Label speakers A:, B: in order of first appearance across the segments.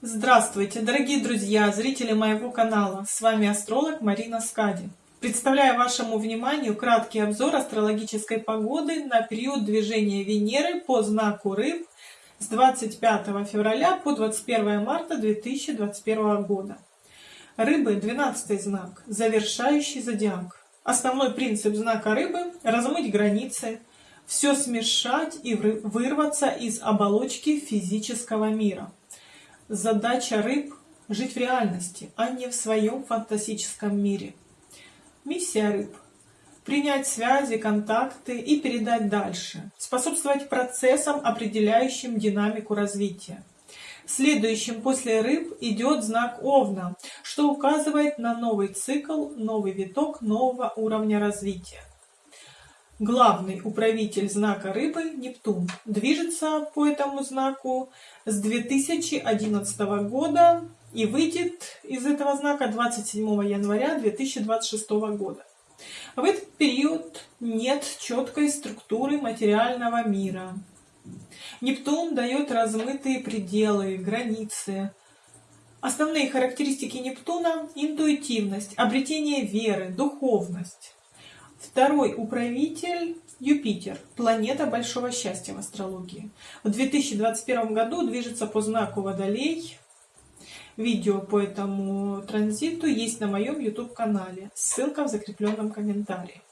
A: Здравствуйте, дорогие друзья, зрители моего канала. С вами астролог Марина Скади. Представляю вашему вниманию краткий обзор астрологической погоды на период движения Венеры по знаку Рыб с 25 февраля по 21 марта 2021 года. Рыбы – 12 знак, завершающий зодиак. Основной принцип знака Рыбы – размыть границы, все смешать и вырваться из оболочки физического мира – Задача рыб – жить в реальности, а не в своем фантастическом мире. Миссия рыб – принять связи, контакты и передать дальше, способствовать процессам, определяющим динамику развития. Следующим после рыб идет знак Овна, что указывает на новый цикл, новый виток нового уровня развития. Главный управитель знака Рыбы Нептун движется по этому знаку с 2011 года и выйдет из этого знака 27 января 2026 года. В этот период нет четкой структуры материального мира. Нептун дает размытые пределы, границы. Основные характеристики Нептуна – интуитивность, обретение веры, духовность. Второй управитель Юпитер, планета большого счастья в астрологии. В 2021 году движется по знаку Водолей. Видео по этому транзиту есть на моем YouTube-канале. Ссылка в закрепленном комментарии.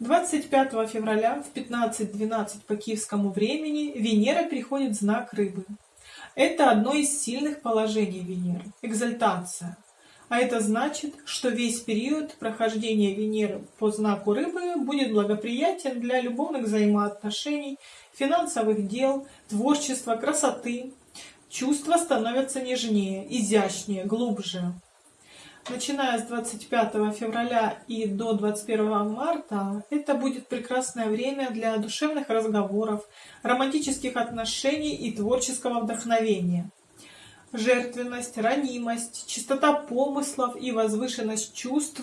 A: 25 февраля в 15.12 по киевскому времени Венера переходит в знак Рыбы. Это одно из сильных положений Венеры – экзальтация – а это значит, что весь период прохождения Венеры по знаку Рыбы будет благоприятен для любовных взаимоотношений, финансовых дел, творчества, красоты. Чувства становятся нежнее, изящнее, глубже. Начиная с 25 февраля и до 21 марта, это будет прекрасное время для душевных разговоров, романтических отношений и творческого вдохновения жертвенность, ранимость, чистота помыслов и возвышенность чувств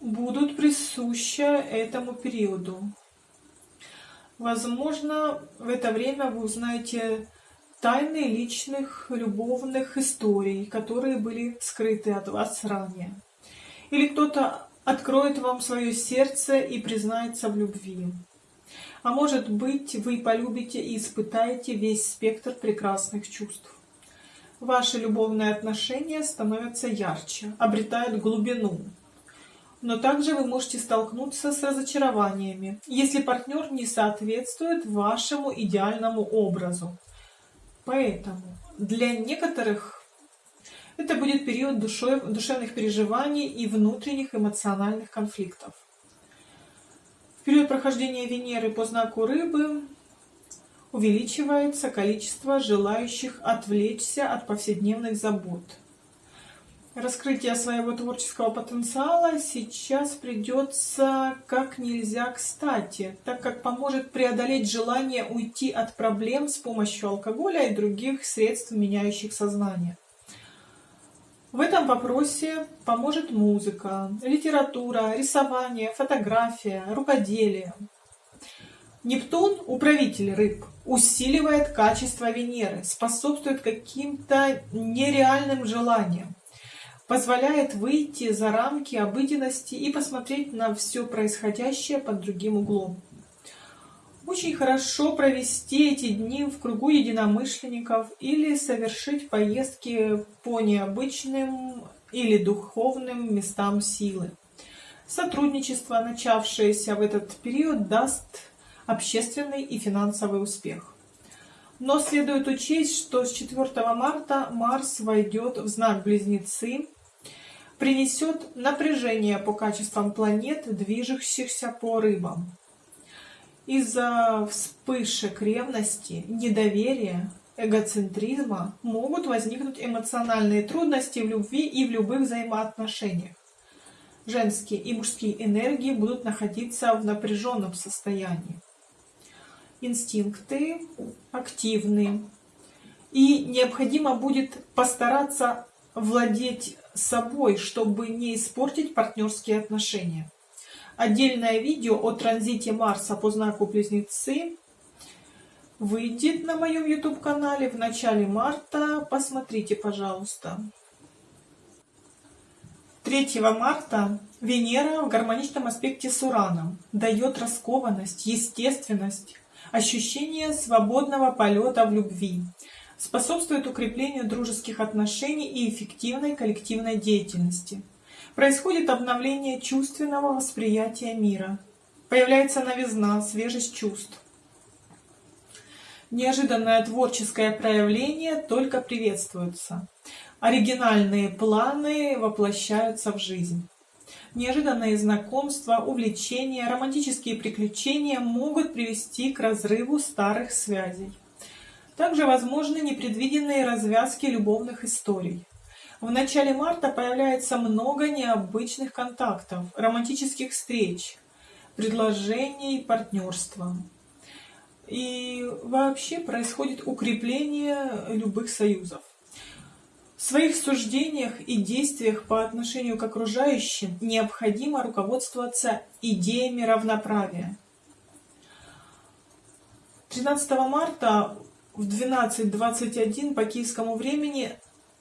A: будут присущи этому периоду. Возможно, в это время вы узнаете тайны личных любовных историй, которые были скрыты от вас ранее. Или кто-то откроет вам свое сердце и признается в любви. А может быть, вы полюбите и испытаете весь спектр прекрасных чувств ваши любовные отношения становятся ярче, обретают глубину. Но также вы можете столкнуться с разочарованиями, если партнер не соответствует вашему идеальному образу. Поэтому для некоторых это будет период душевных переживаний и внутренних эмоциональных конфликтов. В период прохождения Венеры по знаку Рыбы увеличивается количество желающих отвлечься от повседневных забот. Раскрытие своего творческого потенциала сейчас придется как нельзя кстати, так как поможет преодолеть желание уйти от проблем с помощью алкоголя и других средств, меняющих сознание. В этом вопросе поможет музыка, литература, рисование, фотография, рукоделие. Нептун, управитель рыб, усиливает качество Венеры, способствует каким-то нереальным желаниям, позволяет выйти за рамки обыденности и посмотреть на все происходящее под другим углом. Очень хорошо провести эти дни в кругу единомышленников или совершить поездки по необычным или духовным местам силы. Сотрудничество, начавшееся в этот период, даст общественный и финансовый успех. Но следует учесть, что с 4 марта Марс войдет в знак Близнецы, принесет напряжение по качествам планет, движущихся по рыбам. Из-за вспышек ревности, недоверия, эгоцентризма могут возникнуть эмоциональные трудности в любви и в любых взаимоотношениях. Женские и мужские энергии будут находиться в напряженном состоянии инстинкты активны. И необходимо будет постараться владеть собой, чтобы не испортить партнерские отношения. Отдельное видео о транзите Марса по знаку Близнецы выйдет на моем YouTube канале в начале марта. Посмотрите, пожалуйста. 3 марта Венера в гармоничном аспекте с Ураном дает раскованность, естественность, ощущение свободного полета в любви, способствует укреплению дружеских отношений и эффективной коллективной деятельности. Происходит обновление чувственного восприятия мира. Появляется новизна, свежесть чувств. Неожиданное творческое проявление только приветствуется. Оригинальные планы воплощаются в жизнь. Неожиданные знакомства, увлечения, романтические приключения могут привести к разрыву старых связей. Также возможны непредвиденные развязки любовных историй. В начале марта появляется много необычных контактов, романтических встреч, предложений партнерства. И вообще происходит укрепление любых союзов. Своих суждениях и действиях по отношению к окружающим необходимо руководствоваться идеями равноправия. 13 марта в 12.21 по киевскому времени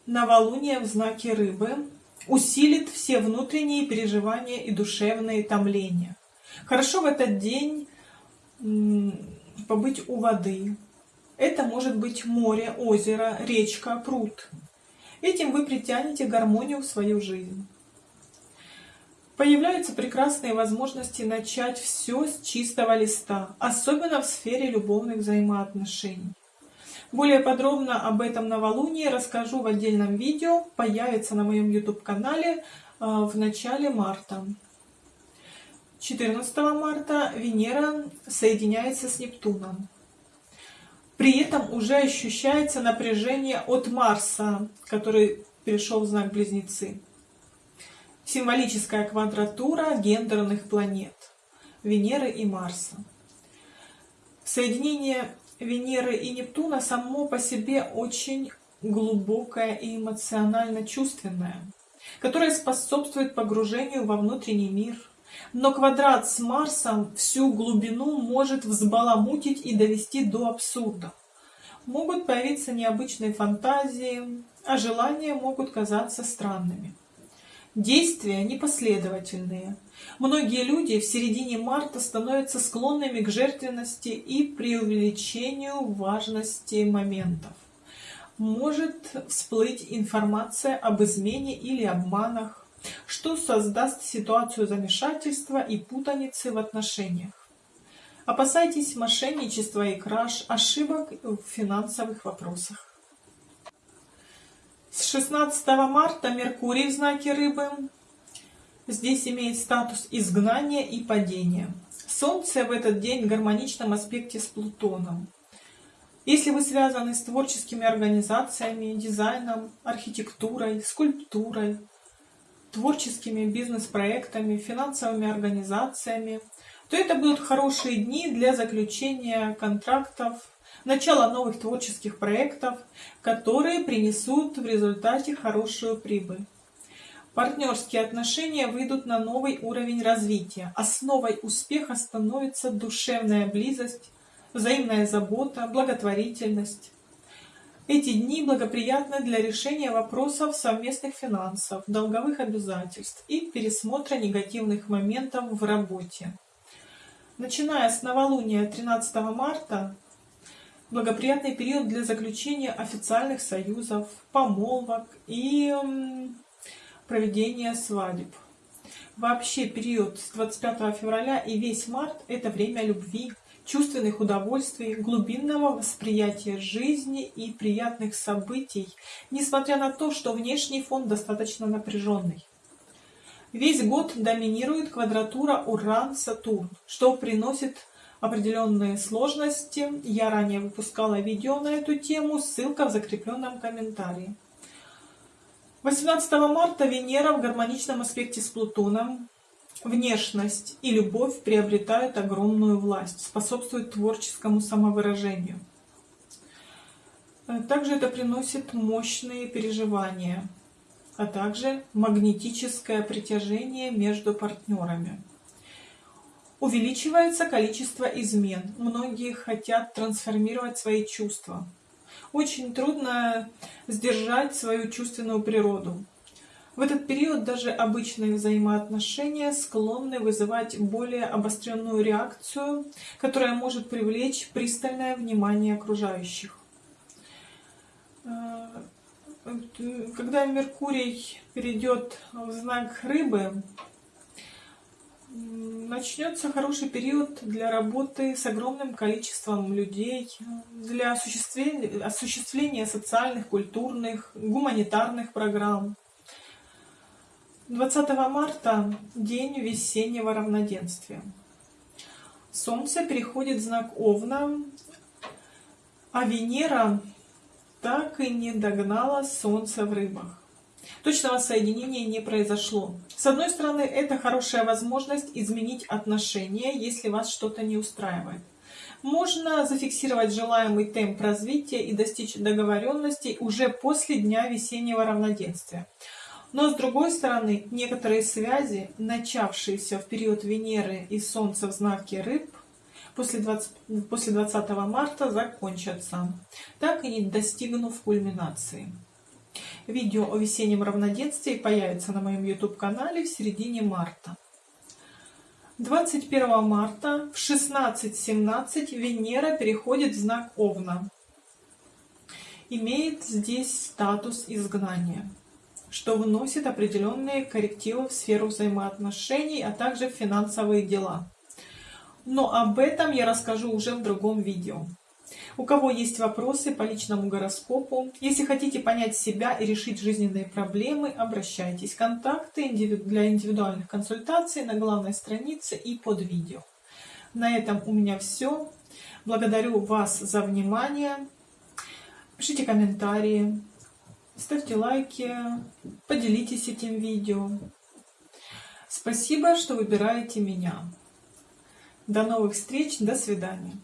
A: новолуние в знаке рыбы усилит все внутренние переживания и душевные томления. Хорошо в этот день побыть у воды. Это может быть море, озеро, речка, пруд. Этим вы притянете гармонию в свою жизнь. Появляются прекрасные возможности начать все с чистого листа, особенно в сфере любовных взаимоотношений. Более подробно об этом новолунии расскажу в отдельном видео, появится на моем YouTube-канале э, в начале марта. 14 марта Венера соединяется с Нептуном. При этом уже ощущается напряжение от Марса, который перешел в знак Близнецы. Символическая квадратура гендерных планет Венеры и Марса. Соединение Венеры и Нептуна само по себе очень глубокое и эмоционально чувственное, которое способствует погружению во внутренний мир – но квадрат с Марсом всю глубину может взбаламутить и довести до абсурда. Могут появиться необычные фантазии, а желания могут казаться странными. Действия непоследовательные. Многие люди в середине марта становятся склонными к жертвенности и преувеличению важности моментов. Может всплыть информация об измене или обманах, что создаст ситуацию замешательства и путаницы в отношениях. Опасайтесь мошенничества и краж, ошибок в финансовых вопросах. С 16 марта Меркурий в знаке Рыбы здесь имеет статус изгнания и падения. Солнце в этот день в гармоничном аспекте с Плутоном. Если вы связаны с творческими организациями, дизайном, архитектурой, скульптурой, творческими бизнес-проектами, финансовыми организациями, то это будут хорошие дни для заключения контрактов, начала новых творческих проектов, которые принесут в результате хорошую прибыль. Партнерские отношения выйдут на новый уровень развития. Основой успеха становится душевная близость, взаимная забота, благотворительность. Эти дни благоприятны для решения вопросов совместных финансов, долговых обязательств и пересмотра негативных моментов в работе. Начиная с новолуния 13 марта, благоприятный период для заключения официальных союзов, помолвок и проведения свадеб. Вообще период с 25 февраля и весь март – это время любви, чувственных удовольствий, глубинного восприятия жизни и приятных событий, несмотря на то, что внешний фон достаточно напряженный. Весь год доминирует квадратура Уран-Сатурн, что приносит определенные сложности. Я ранее выпускала видео на эту тему, ссылка в закрепленном комментарии. 18 марта Венера в гармоничном аспекте с Плутоном Внешность и любовь приобретают огромную власть, способствуют творческому самовыражению. Э, также это приносит мощные переживания, а также магнетическое притяжение между партнерами. Увеличивается количество измен. Многие хотят трансформировать свои чувства. Очень трудно сдержать свою чувственную природу. В этот период даже обычные взаимоотношения склонны вызывать более обостренную реакцию, которая может привлечь пристальное внимание окружающих. Э, когда Меркурий перейдет в знак Рыбы, начнется хороший период для работы с огромным количеством людей, для осуществления, осуществления социальных, культурных, гуманитарных программ. 20 марта – день весеннего равноденствия. Солнце переходит в знак Овна, а Венера так и не догнала Солнце в рыбах. Точного соединения не произошло. С одной стороны, это хорошая возможность изменить отношения, если вас что-то не устраивает. Можно зафиксировать желаемый темп развития и достичь договоренностей уже после дня весеннего равноденствия. Но с другой стороны, некоторые связи, начавшиеся в период Венеры и Солнца в знаке Рыб, после 20, после 20 марта закончатся, так и не достигнув кульминации. Видео о весеннем равноденствии появится на моем YouTube-канале в середине марта. 21 марта в 16.17 Венера переходит в знак Овна. Имеет здесь статус изгнания, что вносит определенные коррективы в сферу взаимоотношений, а также в финансовые дела. Но об этом я расскажу уже в другом видео. У кого есть вопросы по личному гороскопу, если хотите понять себя и решить жизненные проблемы, обращайтесь. Контакты для индивидуальных консультаций на главной странице и под видео. На этом у меня все. Благодарю вас за внимание. Пишите комментарии, ставьте лайки, поделитесь этим видео. Спасибо, что выбираете меня. До новых встреч, до свидания.